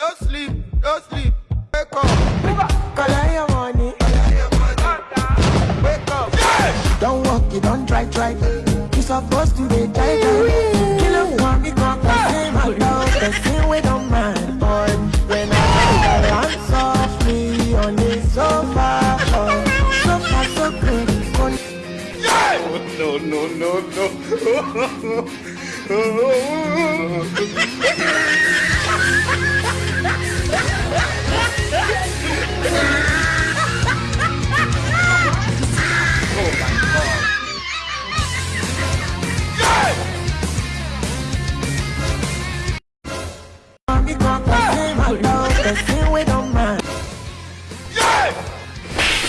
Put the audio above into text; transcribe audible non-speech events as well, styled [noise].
Don't sleep, don't sleep. Wake up, Collect your money. wake up. Don't walk, you don't try, try. You supposed to be try. Kill up one, me come say my love. The same way don't mind, boy. When I land softly on the sofa. Oh. Sofa so good, good. [laughs] No, no, no, no. [laughs]